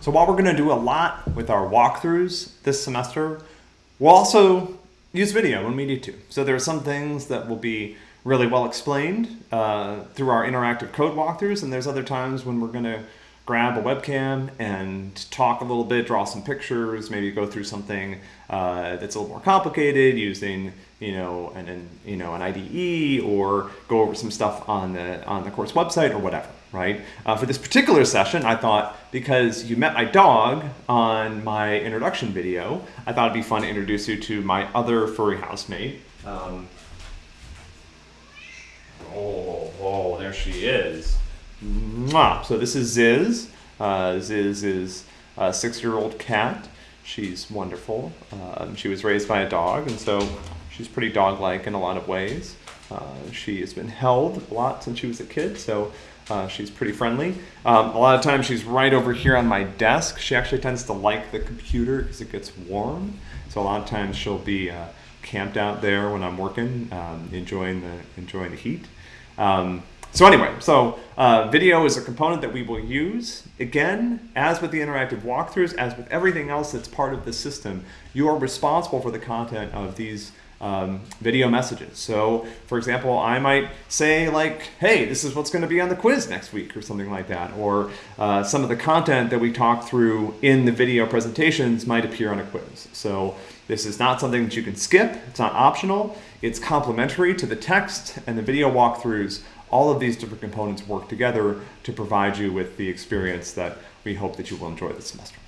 So while we're going to do a lot with our walkthroughs this semester, we'll also use video when we need to. So there are some things that will be really well explained uh, through our interactive code walkthroughs, and there's other times when we're going to grab a webcam and talk a little bit, draw some pictures, maybe go through something uh, that's a little more complicated using you know an, an, you know an IDE or go over some stuff on the on the course website or whatever. Right. Uh, for this particular session, I thought because you met my dog on my introduction video, I thought it'd be fun to introduce you to my other furry housemate. Um, oh, oh, there she is. Mwah. So this is Ziz. Uh, Ziz is a six-year-old cat. She's wonderful. Um, she was raised by a dog, and so she's pretty dog-like in a lot of ways. Uh, she has been held a lot since she was a kid, so uh, she's pretty friendly. Um, a lot of times she's right over here on my desk. She actually tends to like the computer because it gets warm. So a lot of times she'll be uh, camped out there when I'm working, um, enjoying the enjoying the heat. Um, so anyway, so uh, video is a component that we will use. Again, as with the interactive walkthroughs, as with everything else that's part of the system, you are responsible for the content of these um, video messages. So for example, I might say like, hey, this is what's going to be on the quiz next week or something like that. Or uh, some of the content that we talk through in the video presentations might appear on a quiz. So this is not something that you can skip. It's not optional. It's complementary to the text and the video walkthroughs all of these different components work together to provide you with the experience that we hope that you will enjoy this semester.